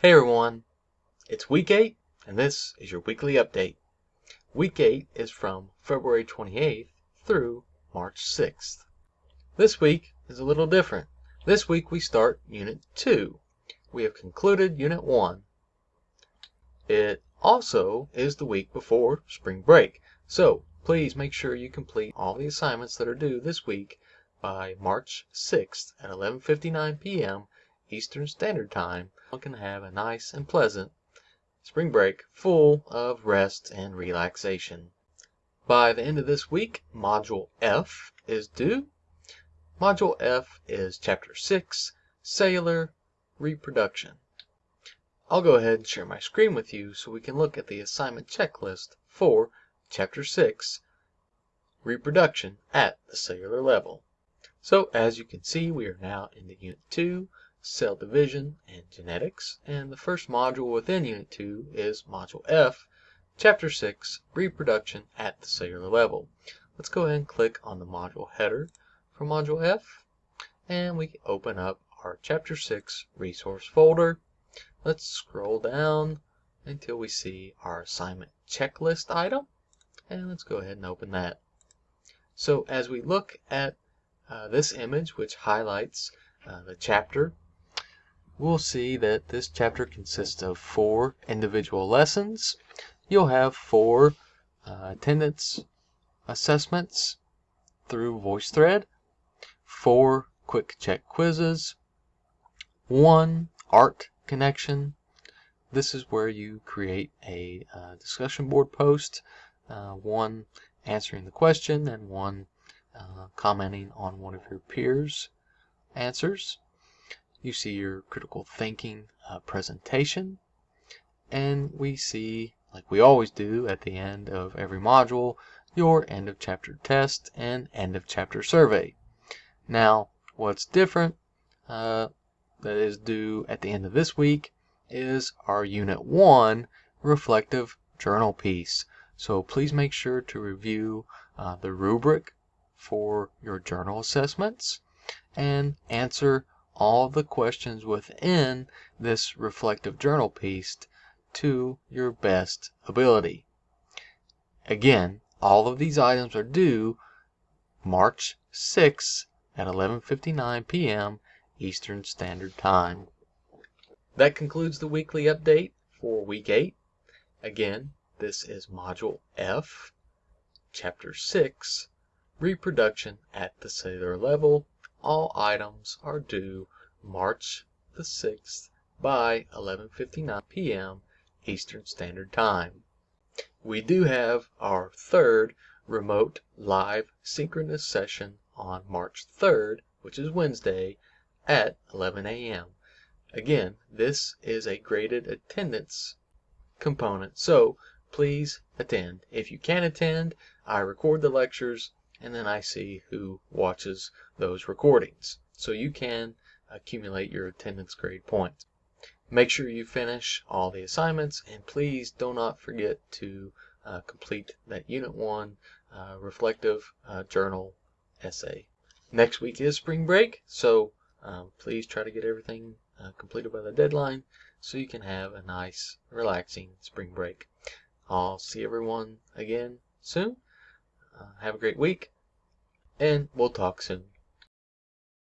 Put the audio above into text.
Hey everyone, it's week 8 and this is your weekly update. Week 8 is from February 28th through March 6th. This week is a little different. This week we start Unit 2. We have concluded Unit 1. It also is the week before spring break, so please make sure you complete all the assignments that are due this week by March 6th at 11:59 p.m. Eastern Standard Time. You can have a nice and pleasant spring break full of rest and relaxation. By the end of this week, Module F is due. Module F is Chapter 6, Cellular Reproduction. I'll go ahead and share my screen with you so we can look at the assignment checklist for Chapter 6, Reproduction at the Cellular Level. So as you can see, we are now in the Unit 2, Cell Division and Genetics, and the first module within Unit 2 is Module F, Chapter 6, Reproduction at the Cellular Level. Let's go ahead and click on the module header for Module F, and we open up our Chapter 6 resource folder Let's scroll down until we see our assignment checklist item. And let's go ahead and open that. So as we look at uh, this image, which highlights uh, the chapter, we'll see that this chapter consists of four individual lessons. You'll have four uh, attendance assessments through VoiceThread, four quick check quizzes, one art connection. This is where you create a uh, discussion board post, uh, one answering the question and one uh, commenting on one of your peers' answers. You see your critical thinking uh, presentation, and we see, like we always do at the end of every module, your end of chapter test and end of chapter survey. Now, what's different uh, that is due at the end of this week is our Unit 1 reflective journal piece. So please make sure to review uh, the rubric for your journal assessments and answer all the questions within this reflective journal piece to your best ability. Again, all of these items are due March 6 at 11:59 p.m. Eastern Standard Time. That concludes the weekly update for week 8. Again, this is Module F, Chapter 6, Reproduction at the Cellular Level. All items are due March the 6th by 11:59 p.m. Eastern Standard Time. We do have our third remote live synchronous session on March 3rd, which is Wednesday, at 11 a.m. Again, this is a graded attendance component, so please attend. If you can't attend, I record the lectures and then I see who watches those recordings. So you can accumulate your attendance grade points. Make sure you finish all the assignments and please do not forget to uh, complete that Unit 1 uh, reflective uh, journal essay. Next week is spring break, so um, please try to get everything uh, completed by the deadline so you can have a nice, relaxing spring break. I'll see everyone again soon. Uh, have a great week, and we'll talk soon.